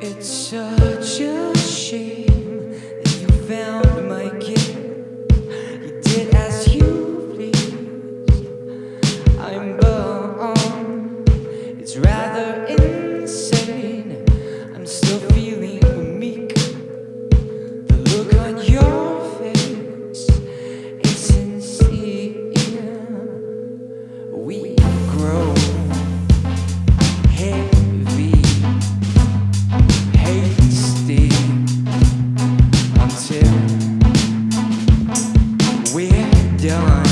It's such a дело.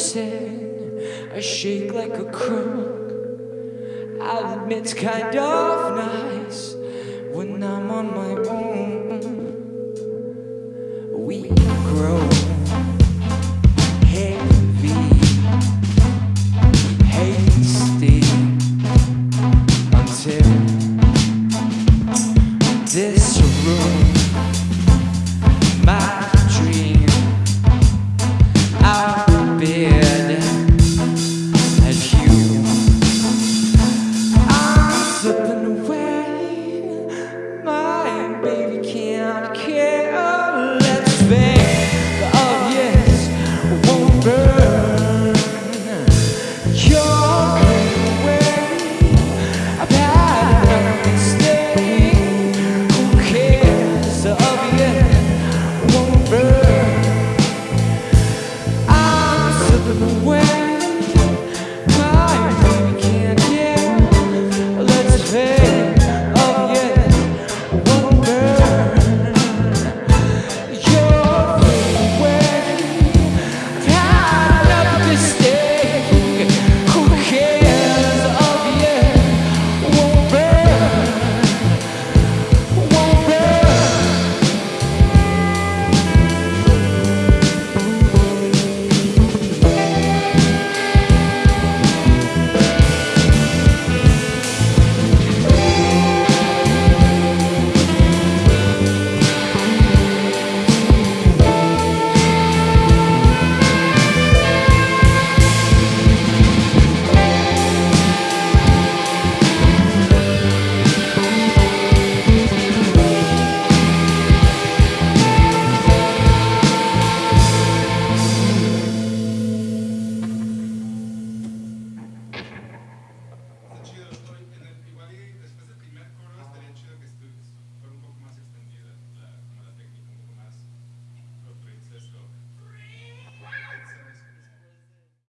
dancing. I shake like a crook. I'll admit, it's kind of nice when I'm on my own. We grow. This